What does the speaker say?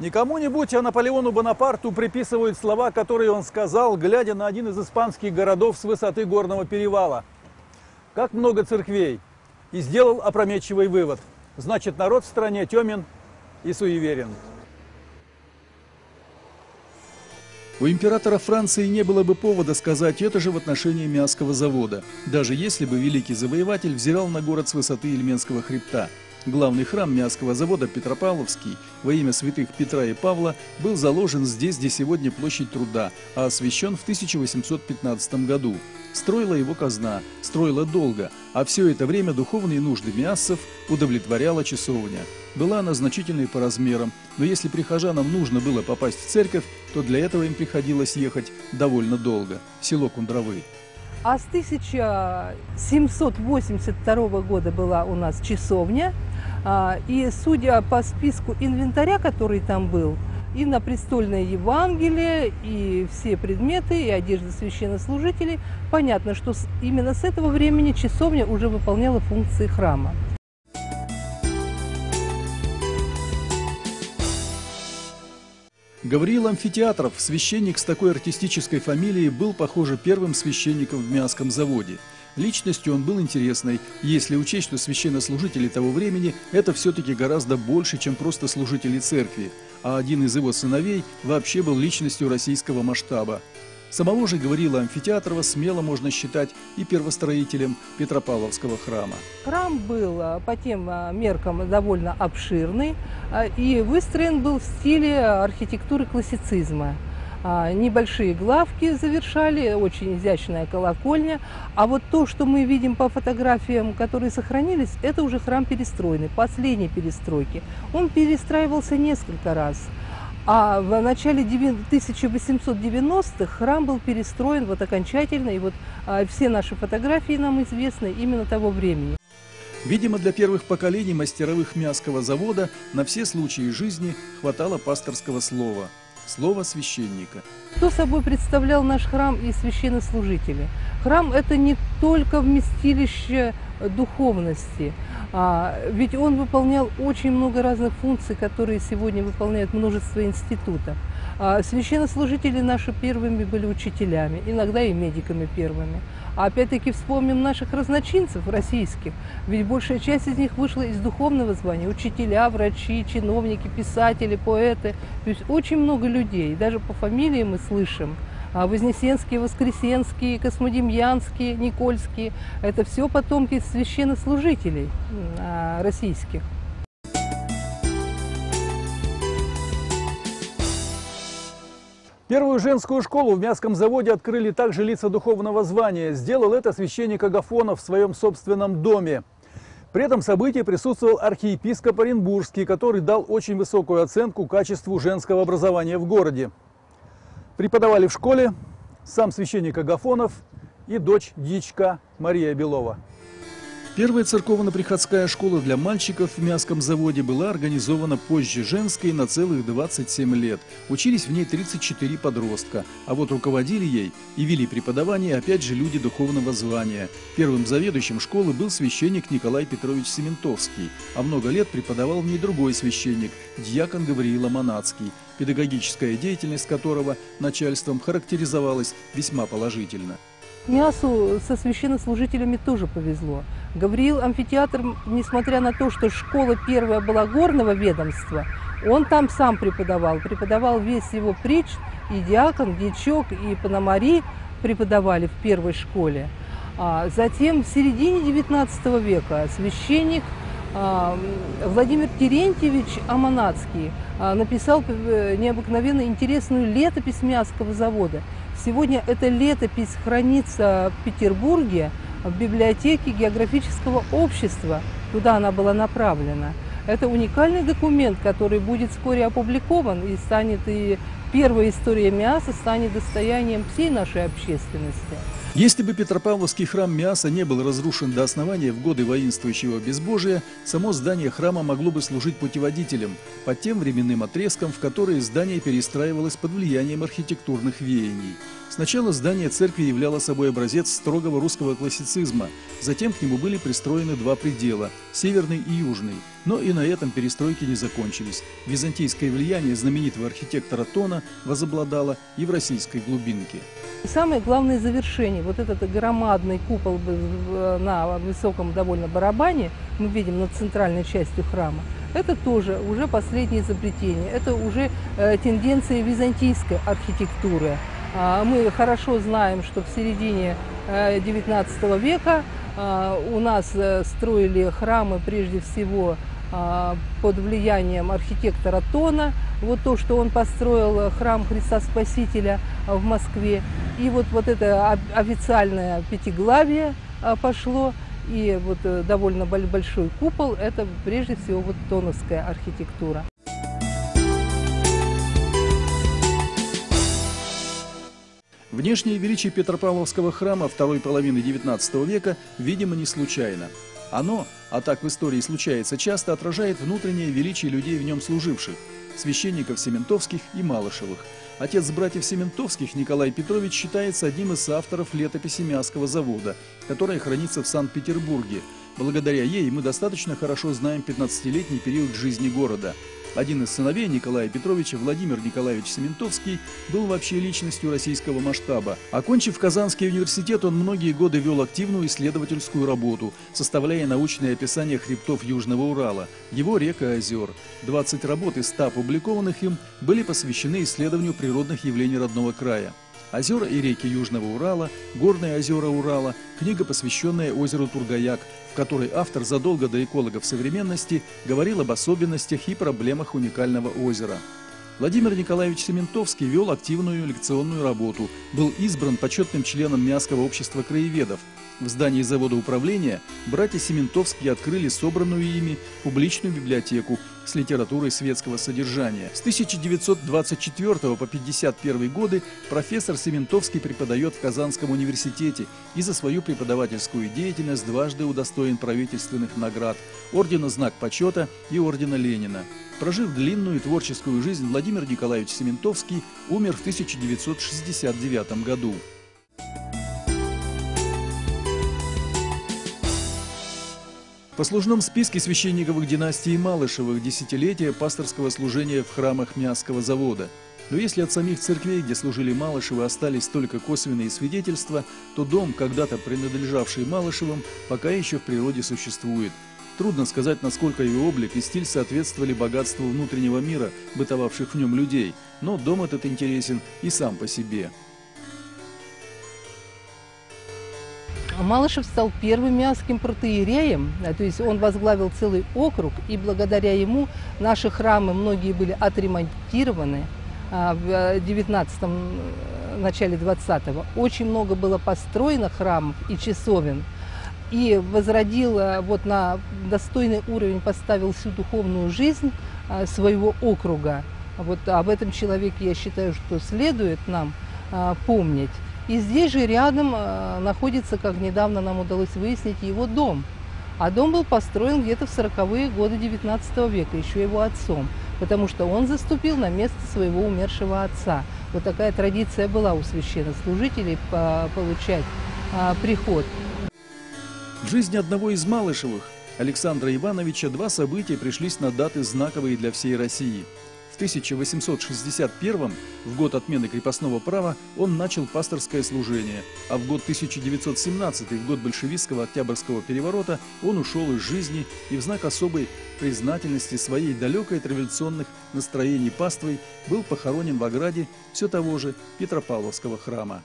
Не кому-нибудь, а Наполеону Бонапарту приписывают слова, которые он сказал, глядя на один из испанских городов с высоты горного перевала. Как много церквей! И сделал опрометчивый вывод. Значит, народ в стране темен и суеверен. У императора Франции не было бы повода сказать это же в отношении Миасского завода, даже если бы великий завоеватель взирал на город с высоты Ильменского хребта – Главный храм Мясского завода Петропавловский во имя святых Петра и Павла был заложен здесь, где сегодня площадь труда, а освящен в 1815 году. Строила его казна, строила долго, а все это время духовные нужды мясцев удовлетворяла часовня. Была она значительной по размерам, но если прихожанам нужно было попасть в церковь, то для этого им приходилось ехать довольно долго. Село Кундровы. А с 1782 года была у нас часовня, и судя по списку инвентаря, который там был, и на престольное Евангелие, и все предметы, и одежда священнослужителей, понятно, что именно с этого времени часовня уже выполняла функции храма. Гавриил Амфитеатров, священник с такой артистической фамилией, был, похоже, первым священником в Мясском заводе – Личностью он был интересной, если учесть, что священнослужители того времени – это все-таки гораздо больше, чем просто служители церкви, а один из его сыновей вообще был личностью российского масштаба. Самого же говорила Амфитеатрова смело можно считать и первостроителем Петропавловского храма. Храм был а, по тем а, меркам довольно обширный а, и выстроен был в стиле архитектуры классицизма. А, небольшие главки завершали, очень изящная колокольня. А вот то, что мы видим по фотографиям, которые сохранились, это уже храм перестроенный, последней перестройки. Он перестраивался несколько раз. А в начале 1890-х храм был перестроен вот окончательно, и вот а, все наши фотографии нам известны именно того времени. Видимо, для первых поколений мастеровых мясского завода на все случаи жизни хватало пасторского слова – Слово священника. Что собой представлял наш храм и священнослужители? Храм – это не только вместилище духовности, а, ведь он выполнял очень много разных функций, которые сегодня выполняют множество институтов. А священнослужители наши первыми были учителями, иногда и медиками первыми. А опять-таки вспомним наших разночинцев российских, ведь большая часть из них вышла из духовного звания. Учителя, врачи, чиновники, писатели, поэты. То есть очень много людей, даже по фамилии мы слышим. А Вознесенские, Воскресенские, Космодемьянские, Никольские – это все потомки священнослужителей а, российских. Первую женскую школу в Мясском заводе открыли также лица духовного звания. Сделал это священник Агафонов в своем собственном доме. При этом событии присутствовал архиепископ Оренбургский, который дал очень высокую оценку качеству женского образования в городе. Преподавали в школе сам священник Агафонов и дочь дьячка Мария Белова. Первая церковно-приходская школа для мальчиков в Мяском заводе была организована позже женской на целых 27 лет. Учились в ней 34 подростка, а вот руководили ей и вели преподавание опять же люди духовного звания. Первым заведующим школы был священник Николай Петрович Сементовский, а много лет преподавал в ней другой священник, дьякон Гавриила Монацкий, педагогическая деятельность которого начальством характеризовалась весьма положительно. Мясу со священнослужителями тоже повезло. Гавриил амфитеатр, несмотря на то, что школа первая была горного ведомства, он там сам преподавал. Преподавал весь его притч, и диакон, дьячок, и пономари преподавали в первой школе. А затем в середине XIX века священник а, Владимир Терентьевич Аманацкий а, написал э, необыкновенно интересную летопись Мясского завода – Сегодня эта летопись хранится в Петербурге, в библиотеке географического общества, куда она была направлена. Это уникальный документ, который будет вскоре опубликован и станет и первая история мяса станет достоянием всей нашей общественности. Если бы Петропавловский храм Миаса не был разрушен до основания в годы воинствующего безбожия, само здание храма могло бы служить путеводителем по тем временным отрезкам, в которые здание перестраивалось под влиянием архитектурных веяний. Сначала здание церкви являло собой образец строгого русского классицизма, затем к нему были пристроены два предела – северный и южный. Но и на этом перестройки не закончились. Византийское влияние знаменитого архитектора Тона возобладало и в российской глубинке. Самое главное завершение, вот этот громадный купол на высоком довольно барабане, мы видим над центральной частью храма, это тоже уже последнее изобретение, это уже э, тенденция византийской архитектуры. А, мы хорошо знаем, что в середине XIX э, века а, у нас э, строили храмы прежде всего под влиянием архитектора Тона. Вот то, что он построил храм Христа Спасителя в Москве. И вот, вот это официальное пятиглавие пошло. И вот э, довольно большой купол – это прежде всего вот тоновская архитектура. Внешнее величие Петропавловского храма второй половины XIX века, видимо, не случайно. Оно, а так в истории случается часто, отражает внутреннее величие людей в нем служивших – священников Сементовских и Малышевых. Отец братьев Сементовских Николай Петрович считается одним из авторов летописи Мясского завода, которая хранится в Санкт-Петербурге. Благодаря ей мы достаточно хорошо знаем 15-летний период жизни города – один из сыновей Николая Петровича, Владимир Николаевич Сементовский, был вообще личностью российского масштаба. Окончив Казанский университет, он многие годы вел активную исследовательскую работу, составляя научные описания хребтов Южного Урала, его рек и озер. 20 работ из 100 опубликованных им были посвящены исследованию природных явлений родного края. Озера и реки Южного Урала, горные озера Урала, книга, посвященная озеру Тургаяк, в которой автор задолго до экологов современности говорил об особенностях и проблемах уникального озера. Владимир Николаевич Сементовский вел активную лекционную работу, был избран почетным членом Мясского общества краеведов – в здании завода управления братья Сементовские открыли собранную ими публичную библиотеку с литературой светского содержания. С 1924 по 1951 годы профессор Сементовский преподает в Казанском университете и за свою преподавательскую деятельность дважды удостоен правительственных наград – Ордена Знак Почета и Ордена Ленина. Прожив длинную творческую жизнь, Владимир Николаевич Сементовский умер в 1969 году. В послужном списке священниковых династий Малышевых десятилетия пасторского служения в храмах Мясского завода. Но если от самих церквей, где служили Малышевы, остались только косвенные свидетельства, то дом, когда-то принадлежавший Малышевым, пока еще в природе существует. Трудно сказать, насколько его облик и стиль соответствовали богатству внутреннего мира, бытовавших в нем людей, но дом этот интересен и сам по себе. Малышев стал первым миасским протеереем, то есть он возглавил целый округ, и благодаря ему наши храмы многие были отремонтированы а, в 19 э, начале 20-го. Очень много было построено храмов и часовен, и возродил, э, вот на достойный уровень поставил всю духовную жизнь э, своего округа. Вот об этом человеке я считаю, что следует нам помнить. И здесь же рядом э, находится, как недавно нам удалось выяснить, его дом. А дом был построен где-то в 40-е годы 19 века, еще его отцом, потому что он заступил на место своего умершего отца. Вот такая традиция была у священнослужителей получать а, приход. В жизни одного из Малышевых, Александра Ивановича, два события пришлись на даты знаковые для всей России – в 1861 в год отмены крепостного права, он начал пасторское служение, а в год 1917, в год большевистского Октябрьского переворота, он ушел из жизни и в знак особой признательности своей далекой от революционных настроений паствой был похоронен в ограде все того же Петропавловского храма.